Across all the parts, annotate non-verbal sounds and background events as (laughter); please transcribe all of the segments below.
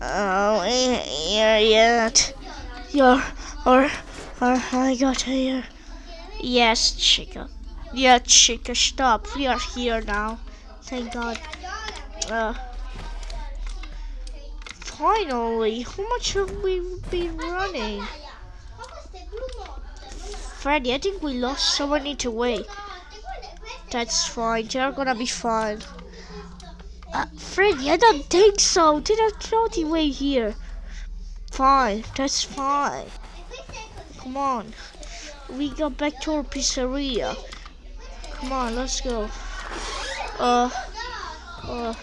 Oh, here yet. You're, or, or, I got here. Yes, Chica. Yeah, Chica, stop. We are here now. Thank God. Uh, finally, how much have we been running? Freddy, I think we lost someone in the way. That's fine. They're gonna be fine. Uh, Freddy, I don't think so. Don't know the way here. Fine. That's fine. Come on. We go back to our pizzeria. Come on, let's go. Uh. Uh.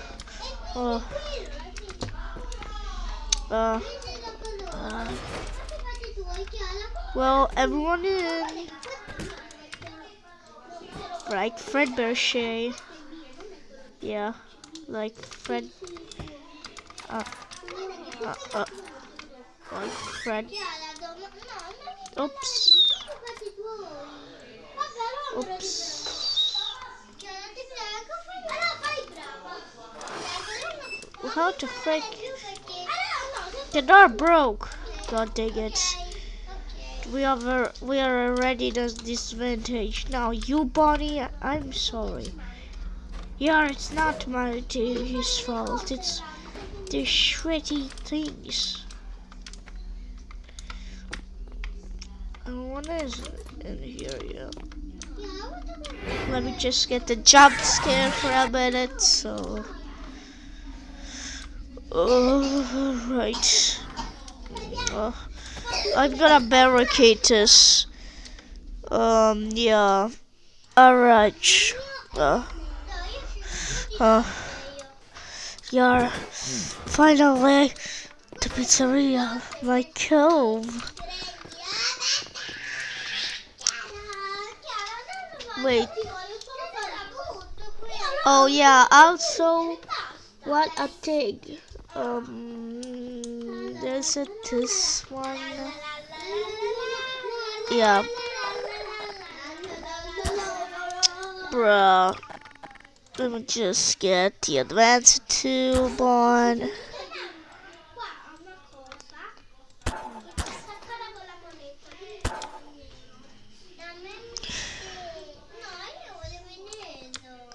Uh. Uh. uh. Well, everyone in. Right, Fred Berchet. Yeah, like Fred. Uh, uh, uh, like Fred. Oops. Oops. How to frick? The door broke. God dang it. We are we are already the disadvantage. Now you Bonnie, I'm sorry. Yeah, it's not my his fault. It's the shitty things. And what is in here? Yeah. Let me just get the jump scare for a minute. So. Oh, right. Oh. I'm gonna barricade this. Um, yeah. Alright. Uh, uh, yeah. Finally, the pizzeria, my cove. Wait. Oh yeah, also, what a thing. Um, there's a this one. Yeah. Bruh. Let me just get the advanced tube on.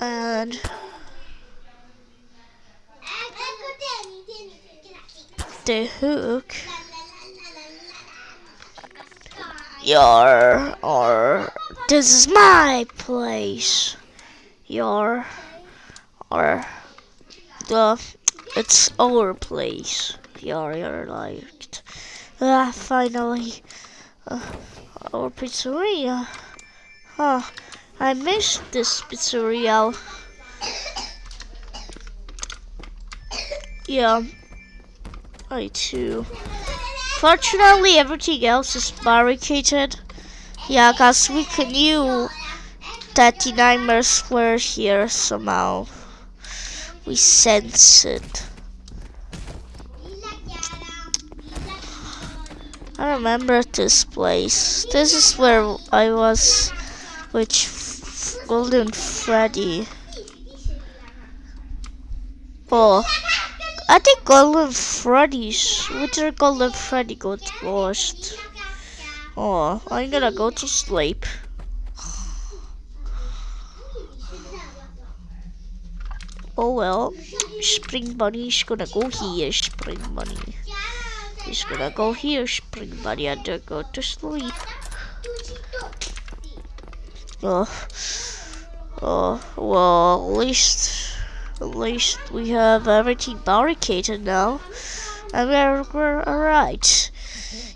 And the hook. Your or this is my place. Your or the it's our place. Your liked. Ah, finally, uh, our pizzeria. Huh, I missed this pizzeria. Yeah, I too. Fortunately, everything else is barricaded. Yeah, cause we knew that the nightmares were here somehow. We sense it. I remember this place. This is where I was with Golden Freddy. Oh. I think Golden Freddy's. Which Golden Freddy got lost? Oh, I'm gonna go to sleep. Oh well, Spring Bunny's gonna go here, Spring Bunny. He's gonna go here, Spring Bunny, and then go to sleep. Oh, oh, well, at least at least we have everything barricaded now. And we're, we're alright.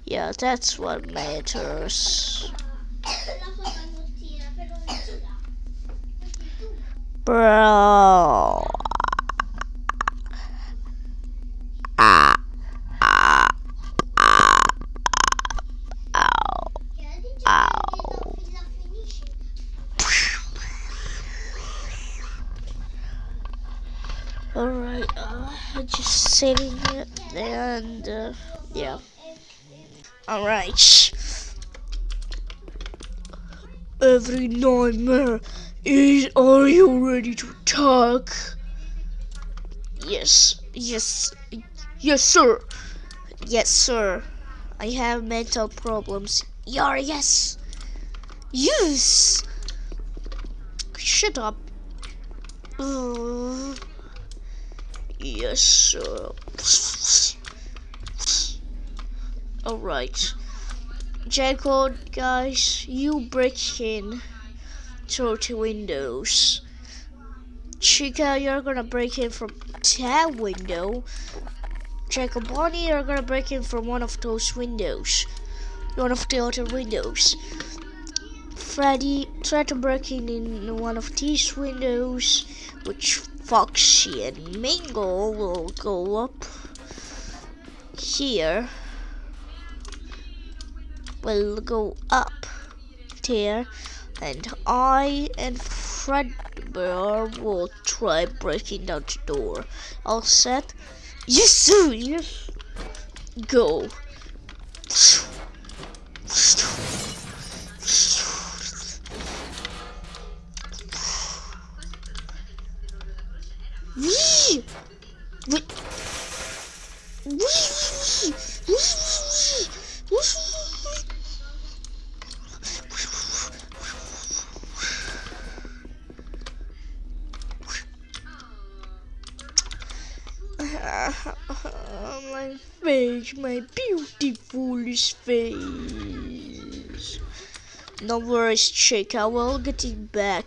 Yeah, that's what matters. Bro. Ah. Ah. Ah. Alright, uh, just saving it and uh, yeah. Alright. Every nightmare is are you ready to talk? Yes, yes, yes, sir. Yes, sir. I have mental problems. Yar, yes. Yes. Shut up. Uh, yes, sir. Alright. Jacob, guys, you break in through the windows. Chica, you're gonna break in from that window. Jack-O-Bonnie, you're gonna break in from one of those windows. One of the other windows. Freddy, try to break in in one of these windows, which Foxy and Mangle will go up here. Will go up there, and I and Fredbear will try breaking down the door. All set? Yes, sir. Yes. Go. My beautiful face. No worries, chick. I will get it back.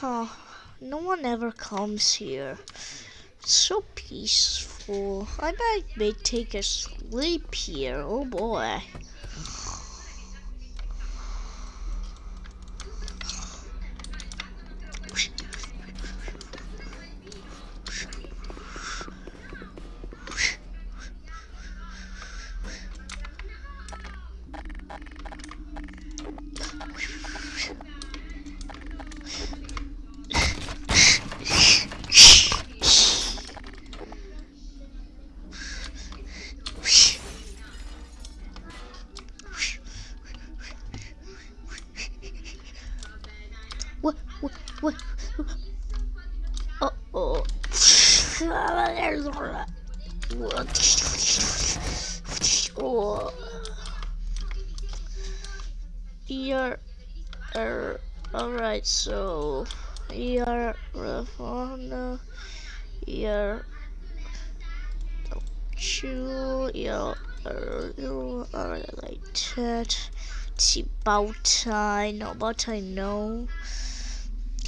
Huh. No one ever comes here. It's so peaceful. I might may take a sleep here. Oh boy. Alright, so. Ravana. You're. Chew. You're. You are like that. About time. No, about I know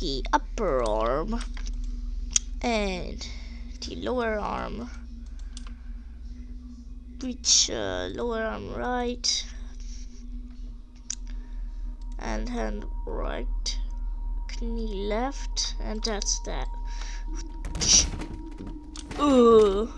the upper arm and the lower arm which uh, lower arm right and hand right knee left and that's that Ugh.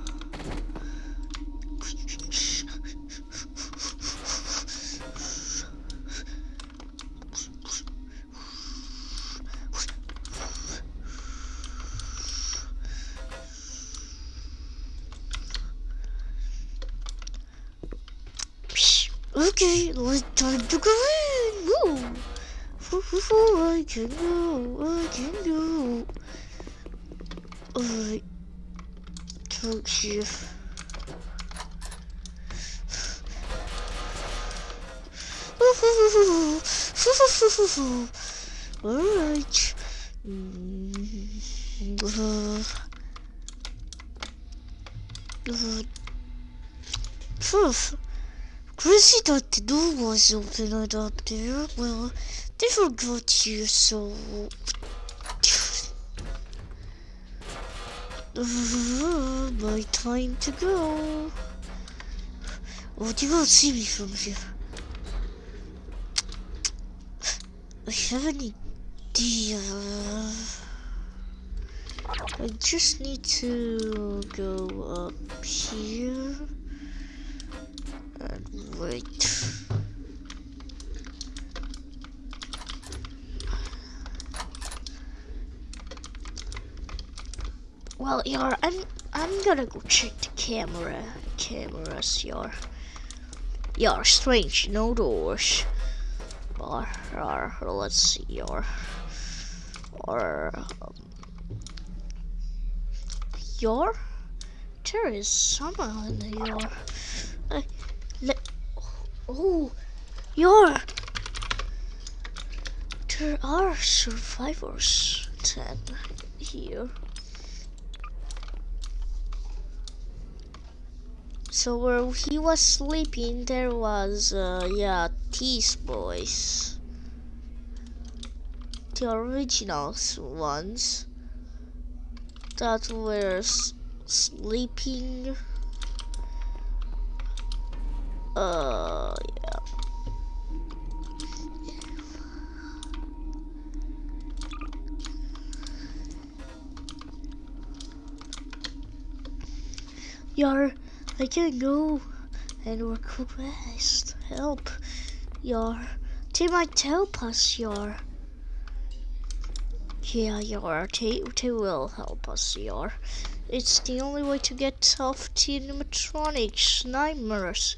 Okay, let's time to go in. Woo, I can go. I can go. Alright. Talk here. Alright. Mm, uh, uh, Poof. Chrissy thought the door was open up there. Well, they forgot you, so... (sighs) My time to go. Oh, you won't see me from here. I have an idea. I just need to go up here and wait. Well, yar, I'm I'm gonna go check the camera cameras, yar. Yeah, strange, no doors. Or, let's see, or, or, um, your? There is someone in the your. Uh, oh, your. There are survivors then here. So where he was sleeping, there was, uh, yeah, these boys. The original ones that were sleeping. Uh, yeah. Yar, I can go and request help. your Team might help us, your Yeah, your they, they will help us, your It's the only way to get off the animatronics nightmares.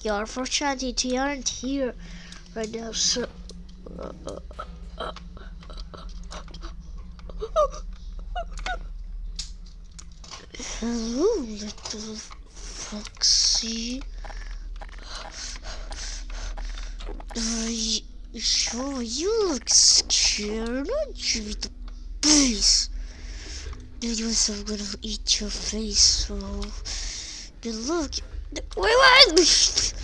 Your fortunately, they aren't here right now, so... Uh, uh, uh, foxy. Uh, Sure, you look scared, aren't you, the beast? Dude, was so gonna eat your face, so... Good look... Wait, what?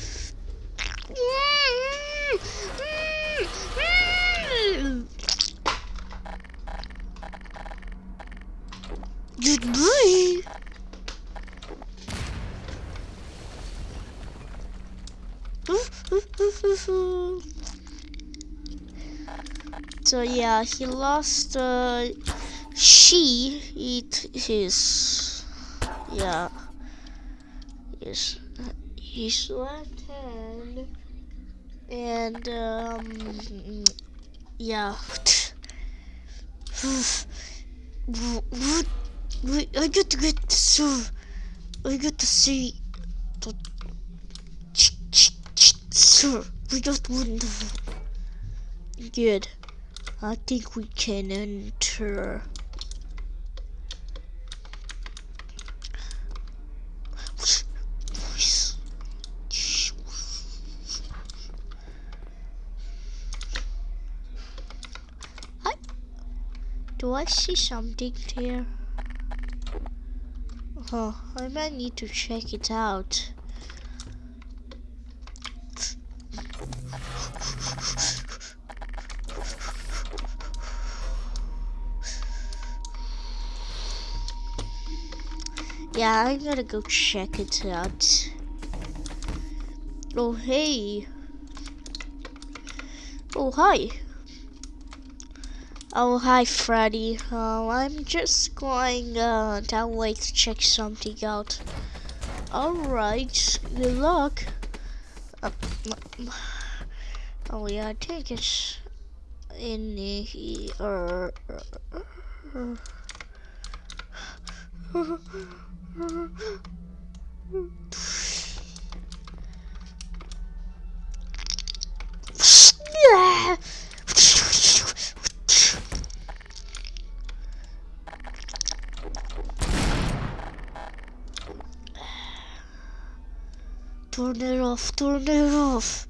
Goodbye! So yeah, he lost. Uh, she eat his. Yeah. His his left hand, and um, yeah. (sighs) I got to get so. I got to see. Sir, we got wonderful. Good. I think we can enter. Hi. Do I see something here? Oh, I might need to check it out. Yeah, I gotta go check it out. Oh, hey. Oh, hi. Oh, hi, Freddy. Uh, I'm just going uh, that way to check something out. Alright, good luck. Uh, oh, yeah, I think it's in here. (laughs) Turn it off, turn it off.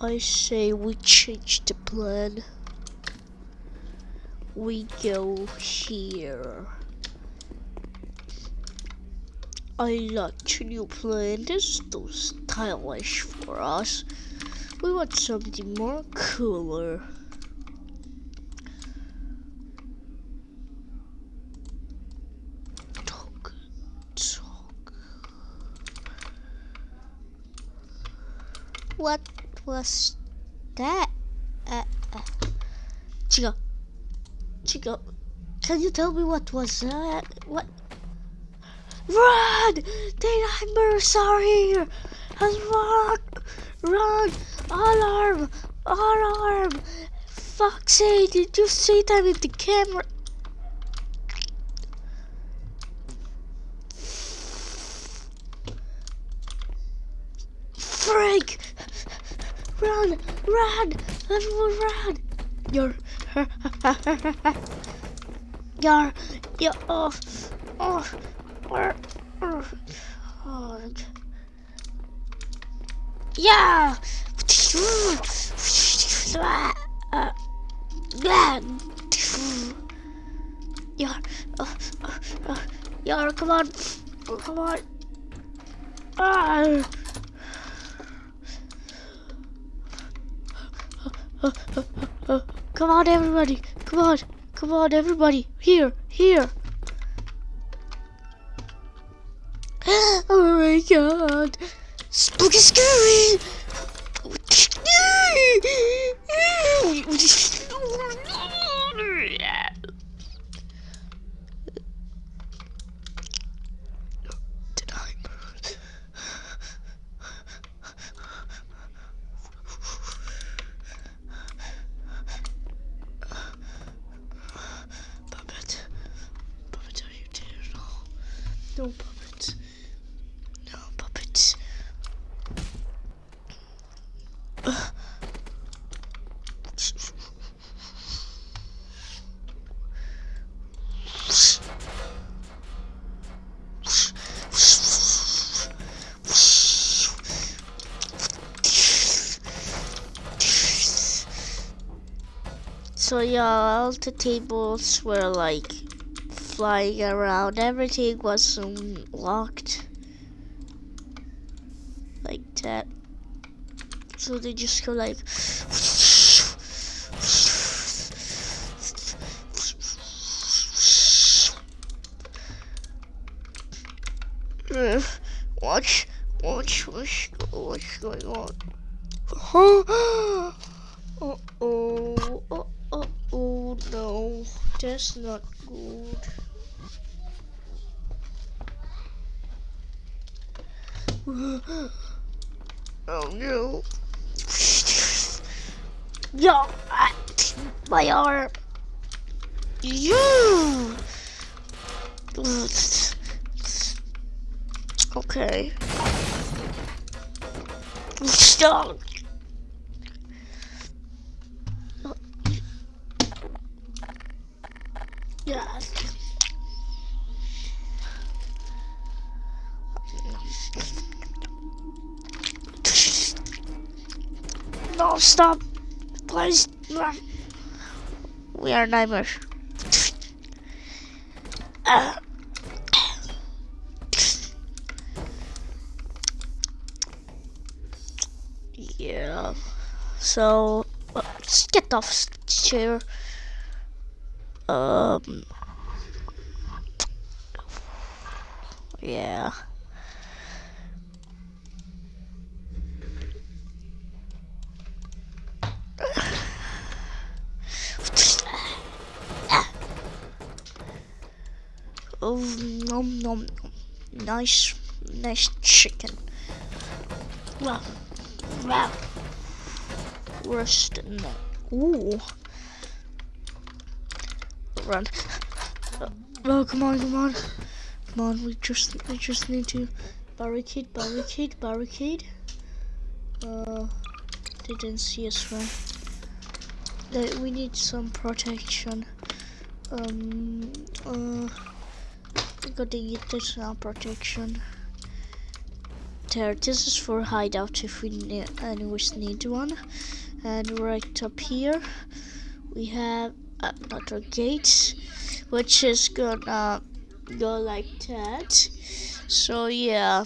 I say we change the plan. We go here. I like the new plan. This is too stylish for us. We want something more cooler. Talk, talk. What was that? Uh, uh. Chico, Chico, can you tell me what was that? What? Run! The nightmares are here! Run! Run! Alarm! Alarm! Sake, did you see that with the camera? Frank! Run! Run! Everyone run! You're... You're... You're... Oh... Oh... Oh... Oh... Yeah! Yeah, uh, uh, uh, yeah, come on, come on. Ah. Come on, everybody. Come on. Come on, everybody. Here, here. (gasps) Oh my god. Spooky scary. (laughs) Oh No puppets. No puppets. So yeah, all the tables were like flying around. Everything was locked. Like that. So they just go like... (sighs) watch, watch, watch, what's going on? (gasps) oh, oh, oh, oh, oh, no, that's not good. (gasps) Oh no. (laughs) Yo, my arm. You. Okay. (laughs) Stop. No, stop. Please. We are nightmares. Uh. Yeah. So, uh, get off chair. Um. Yeah. Oh, nom nom. Nice, nice chicken. Wow, wow. Worse in that. Ooh. Run. Oh, come on, come on. Come on, we just, we just need to barricade, barricade, barricade. Uh, they didn't see us, right? That we need some protection. Um, uh we got the additional protection. There, this is for hideout if we ne anyways need one. And right up here, we have another gate, which is gonna go like that. So yeah,